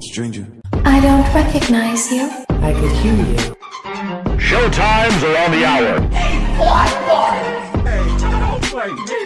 Stranger. I don't recognize you. I could hear you. Showtimes are on the hour. Hey, what? Hey, don't play me.